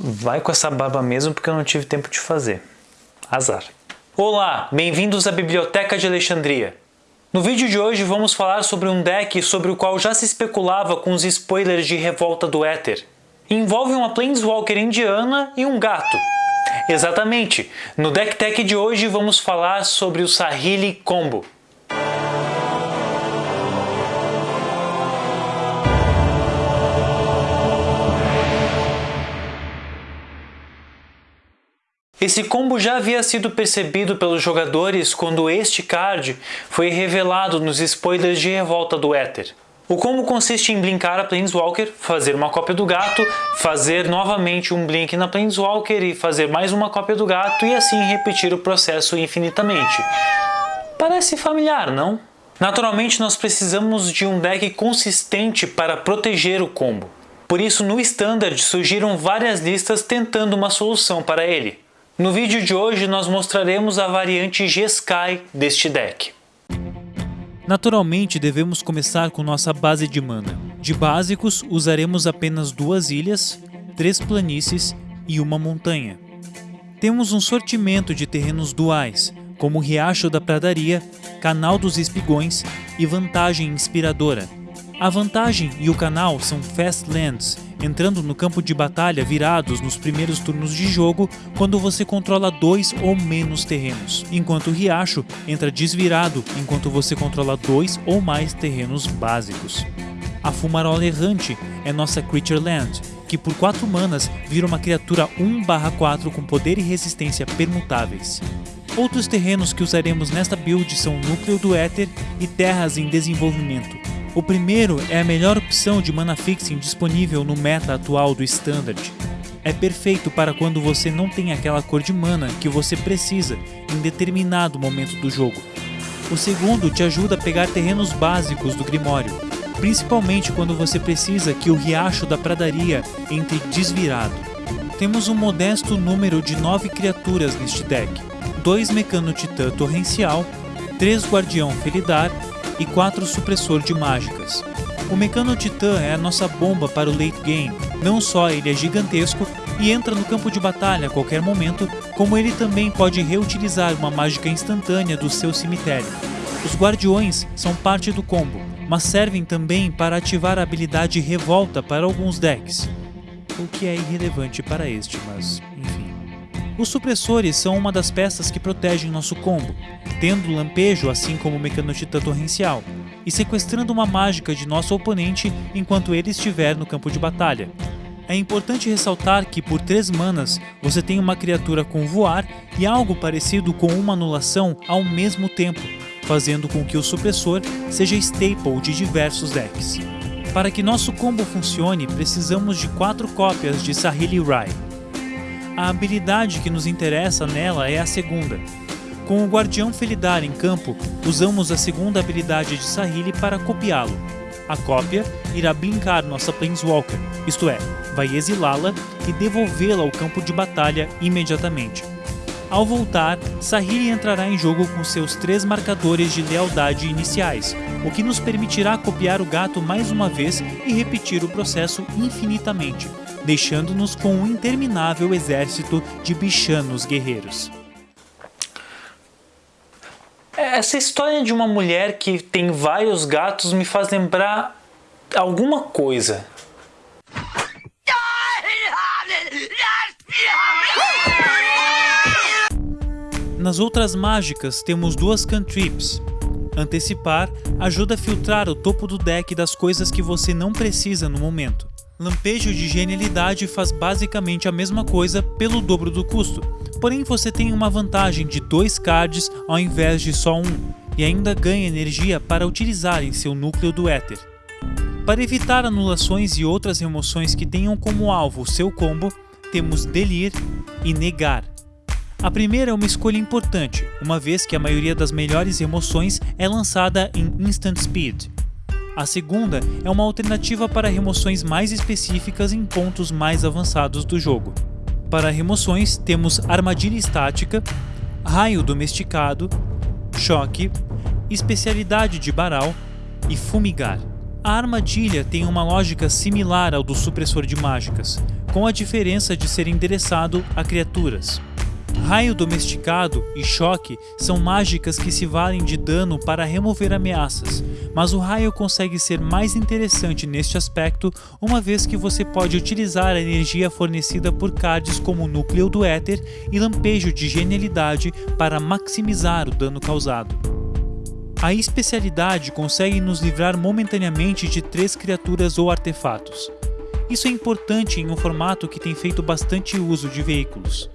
Vai com essa barba mesmo porque eu não tive tempo de fazer. Azar. Olá, bem-vindos à Biblioteca de Alexandria. No vídeo de hoje vamos falar sobre um deck sobre o qual já se especulava com os spoilers de Revolta do Éter. Envolve uma Planeswalker indiana e um gato. Exatamente, no deck tech de hoje vamos falar sobre o Sahili Combo. Esse combo já havia sido percebido pelos jogadores quando este card foi revelado nos spoilers de Revolta do Éter. O combo consiste em blinkar a Planeswalker, fazer uma cópia do gato, fazer novamente um blink na Planeswalker e fazer mais uma cópia do gato e assim repetir o processo infinitamente. Parece familiar, não? Naturalmente nós precisamos de um deck consistente para proteger o combo. Por isso no Standard surgiram várias listas tentando uma solução para ele. No vídeo de hoje nós mostraremos a variante G-Sky deste deck. Naturalmente devemos começar com nossa base de mana. De básicos usaremos apenas duas ilhas, três planícies e uma montanha. Temos um sortimento de terrenos duais, como Riacho da Pradaria, Canal dos Espigões e Vantagem Inspiradora. A vantagem e o canal são Fast Lands, entrando no campo de batalha virados nos primeiros turnos de jogo quando você controla dois ou menos terrenos, enquanto o Riacho entra desvirado enquanto você controla dois ou mais terrenos básicos. A Fumarola Errante é nossa Creature Land, que por 4 manas vira uma criatura 1/4 com poder e resistência permutáveis. Outros terrenos que usaremos nesta build são Núcleo do Éter e Terras em Desenvolvimento, o primeiro é a melhor opção de mana fixing disponível no meta atual do Standard. É perfeito para quando você não tem aquela cor de mana que você precisa em determinado momento do jogo. O segundo te ajuda a pegar terrenos básicos do Grimório, principalmente quando você precisa que o Riacho da Pradaria entre desvirado. Temos um modesto número de 9 criaturas neste deck, 2 Mecano Titã Torrencial, 3 Guardião Felidar e 4 supressor de mágicas. O Mecano Titã é a nossa bomba para o late game. Não só ele é gigantesco e entra no campo de batalha a qualquer momento, como ele também pode reutilizar uma mágica instantânea do seu cemitério. Os guardiões são parte do combo, mas servem também para ativar a habilidade Revolta para alguns decks, o que é irrelevante para este, mas enfim. Os supressores são uma das peças que protegem nosso combo, tendo lampejo assim como o Mecanotitã Torrencial, e sequestrando uma mágica de nosso oponente enquanto ele estiver no campo de batalha. É importante ressaltar que por 3 manas você tem uma criatura com voar e algo parecido com uma anulação ao mesmo tempo, fazendo com que o supressor seja staple de diversos decks. Para que nosso combo funcione, precisamos de 4 cópias de Sahili Rai, a habilidade que nos interessa nela é a segunda. Com o Guardião Felidar em campo, usamos a segunda habilidade de Sahili para copiá-lo. A cópia irá blinkar nossa Planeswalker, isto é, vai exilá-la e devolvê-la ao campo de batalha imediatamente. Ao voltar, Sahili entrará em jogo com seus três marcadores de lealdade iniciais, o que nos permitirá copiar o gato mais uma vez e repetir o processo infinitamente, deixando-nos com um interminável exército de bichanos guerreiros. Essa história de uma mulher que tem vários gatos me faz lembrar alguma coisa. Nas outras mágicas temos duas cantrips. Antecipar ajuda a filtrar o topo do deck das coisas que você não precisa no momento. Lampejo de Genialidade faz basicamente a mesma coisa pelo dobro do custo, porém você tem uma vantagem de dois cards ao invés de só um, e ainda ganha energia para utilizar em seu núcleo do Éter. Para evitar anulações e outras remoções que tenham como alvo seu combo, temos Delir e Negar. A primeira é uma escolha importante, uma vez que a maioria das melhores remoções é lançada em Instant Speed, a segunda é uma alternativa para remoções mais específicas em pontos mais avançados do jogo. Para remoções temos Armadilha Estática, Raio Domesticado, Choque, Especialidade de Baral e Fumigar. A armadilha tem uma lógica similar ao do supressor de mágicas. com a diferença de ser endereçado a criaturas. Raio domesticado e choque são mágicas que se valem de dano para remover ameaças, mas o raio consegue ser mais interessante neste aspecto, uma vez que você pode utilizar a energia fornecida por cards como núcleo do éter e lampejo de genialidade para maximizar o dano causado. A especialidade consegue nos livrar momentaneamente de três criaturas ou artefatos. Isso é importante em um formato que tem feito bastante uso de veículos.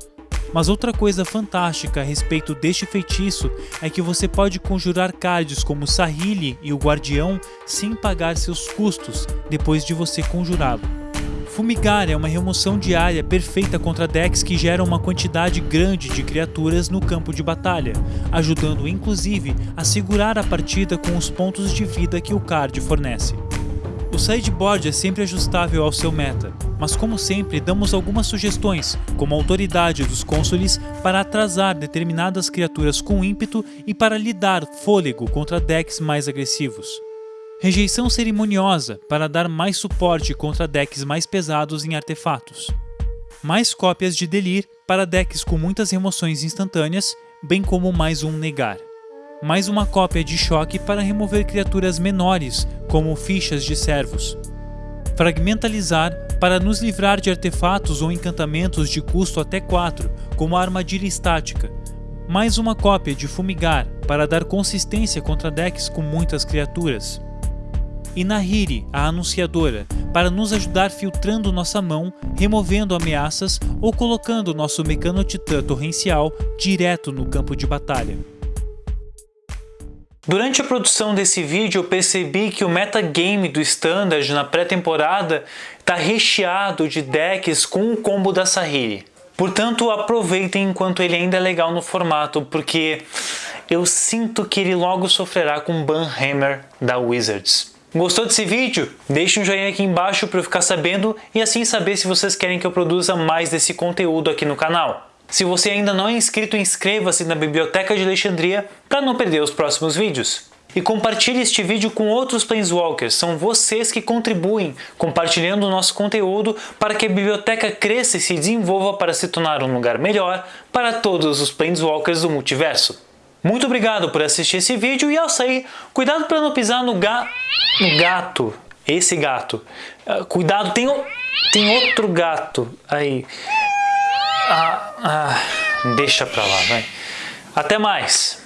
Mas outra coisa fantástica a respeito deste feitiço é que você pode conjurar cards como Sahili e o Guardião sem pagar seus custos depois de você conjurá-lo. Fumigar é uma remoção diária perfeita contra decks que geram uma quantidade grande de criaturas no campo de batalha, ajudando inclusive a segurar a partida com os pontos de vida que o card fornece. O sideboard é sempre ajustável ao seu meta, mas como sempre damos algumas sugestões, como autoridade dos cônsules para atrasar determinadas criaturas com ímpeto e para lhe dar fôlego contra decks mais agressivos. Rejeição cerimoniosa para dar mais suporte contra decks mais pesados em artefatos. Mais cópias de Delir para decks com muitas remoções instantâneas, bem como mais um negar mais uma cópia de choque para remover criaturas menores, como fichas de servos. Fragmentalizar para nos livrar de artefatos ou encantamentos de custo até 4, como a armadilha estática. Mais uma cópia de Fumigar para dar consistência contra decks com muitas criaturas. E Nahiri, a Anunciadora, para nos ajudar filtrando nossa mão, removendo ameaças ou colocando nosso Mecanotitã torrencial direto no campo de batalha. Durante a produção desse vídeo eu percebi que o metagame do Standard na pré-temporada está recheado de decks com o combo da Sahiri. Portanto, aproveitem enquanto ele ainda é legal no formato, porque eu sinto que ele logo sofrerá com Banhammer da Wizards. Gostou desse vídeo? Deixe um joinha aqui embaixo para eu ficar sabendo e assim saber se vocês querem que eu produza mais desse conteúdo aqui no canal. Se você ainda não é inscrito, inscreva-se na Biblioteca de Alexandria para não perder os próximos vídeos. E compartilhe este vídeo com outros Planeswalkers, são vocês que contribuem compartilhando o nosso conteúdo para que a biblioteca cresça e se desenvolva para se tornar um lugar melhor para todos os Planeswalkers do multiverso. Muito obrigado por assistir esse vídeo e ao sair, cuidado para não pisar no, ga no gato, esse gato. Uh, cuidado, tem, tem outro gato aí. Ah, ah, deixa pra lá, vai. Até mais!